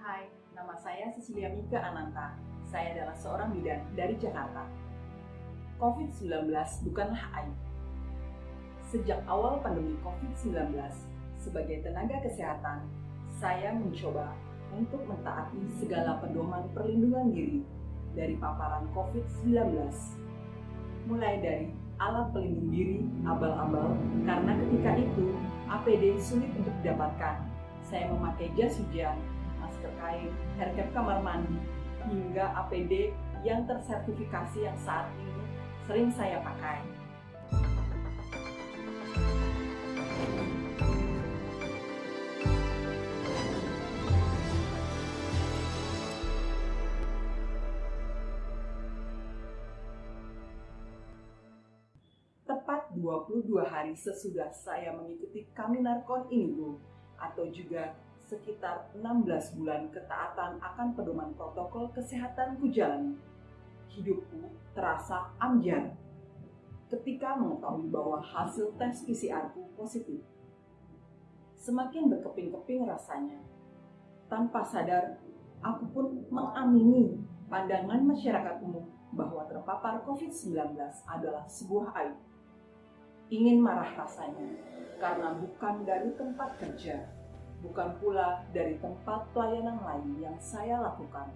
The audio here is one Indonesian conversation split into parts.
Hai, nama saya Cecilia Mika Ananta. Saya adalah seorang bidan dari Jakarta. COVID-19 bukanlah aib. Sejak awal pandemi COVID-19, sebagai tenaga kesehatan, saya mencoba untuk mentaati segala pedoman perlindungan diri dari paparan COVID-19. Mulai dari alat pelindung diri abal-abal karena ketika itu APD sulit untuk didapatkan. Saya memakai jas hujan, masker kain, haircap kamar mandi, hingga APD yang tersertifikasi yang saat ini sering saya pakai. Tepat 22 hari sesudah saya mengikuti Kaminarkon ini, Bu, atau juga sekitar 16 bulan ketaatan akan pedoman protokol kesehatan jalani. Hidupku terasa amjar ketika mengetahui bahwa hasil tes PCR-ku positif. Semakin berkeping-keping rasanya. Tanpa sadar, aku pun mengamini pandangan masyarakat umum bahwa terpapar COVID-19 adalah sebuah aib ingin marah rasanya karena bukan dari tempat kerja, bukan pula dari tempat pelayanan lain yang saya lakukan,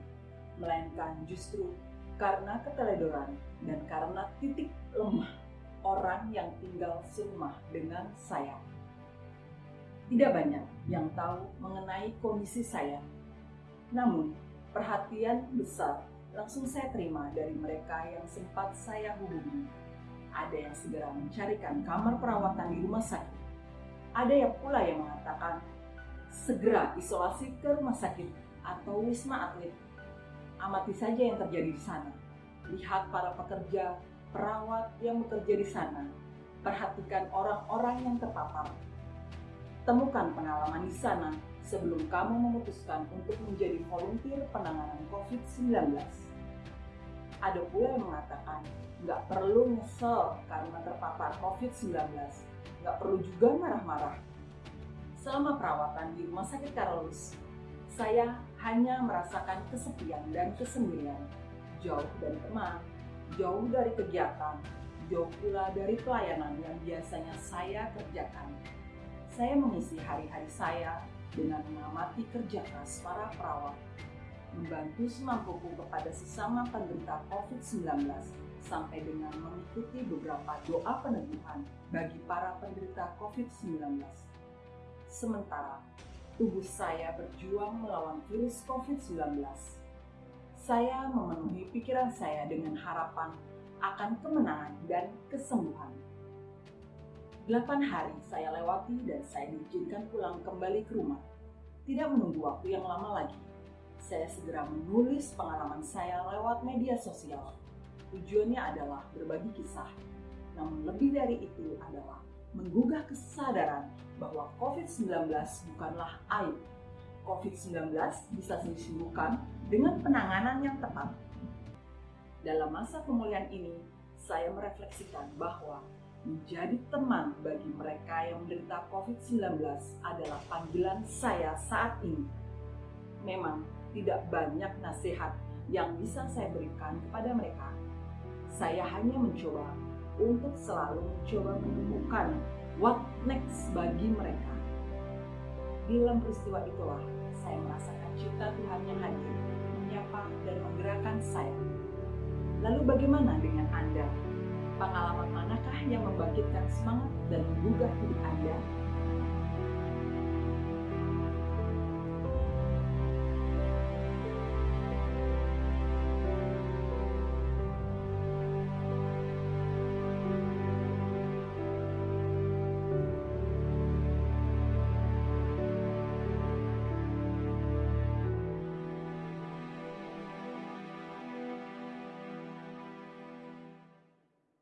melainkan justru karena keteledoran dan karena titik lemah orang yang tinggal serumah dengan saya. Tidak banyak yang tahu mengenai kondisi saya, namun perhatian besar langsung saya terima dari mereka yang sempat saya hubungi ada yang segera mencarikan kamar perawatan di rumah sakit. Ada yang pula yang mengatakan segera isolasi ke rumah sakit atau wisma atlet. Amati saja yang terjadi di sana. Lihat para pekerja, perawat yang bekerja di sana. Perhatikan orang-orang yang terpapar. Temukan pengalaman di sana sebelum kamu memutuskan untuk menjadi volunteer penanganan COVID-19. Ada pula yang mengatakan nggak perlu nyesel karena terpapar COVID-19, nggak perlu juga marah-marah. Selama perawatan di Rumah Sakit Karolus, saya hanya merasakan kesepian dan kesendirian, jauh dari teman, jauh dari kegiatan, jauh pula dari pelayanan yang biasanya saya kerjakan. Saya mengisi hari-hari saya dengan mengamati kerja keras para perawat, membantu semampuku kepada sesama penderita COVID-19 sampai dengan mengikuti beberapa doa peneguhan bagi para penderita COVID-19. Sementara tubuh saya berjuang melawan virus COVID-19, saya memenuhi pikiran saya dengan harapan akan kemenangan dan kesembuhan. Delapan hari saya lewati dan saya diizinkan pulang kembali ke rumah. Tidak menunggu waktu yang lama lagi, saya segera menulis pengalaman saya lewat media sosial Tujuannya adalah berbagi kisah, namun lebih dari itu adalah menggugah kesadaran bahwa COVID-19 bukanlah aib. COVID-19 bisa disembuhkan dengan penanganan yang tepat. Dalam masa pemulihan ini, saya merefleksikan bahwa menjadi teman bagi mereka yang menderita COVID-19 adalah panggilan saya saat ini. Memang tidak banyak nasihat yang bisa saya berikan kepada mereka saya hanya mencoba untuk selalu mencoba menemukan what next bagi mereka. Dalam peristiwa itulah saya merasakan cinta Tuhan yang hadir, menyapa dan menggerakkan saya. Lalu bagaimana dengan Anda? Pengalaman manakah yang membangkitkan semangat dan menggugah hidup Anda?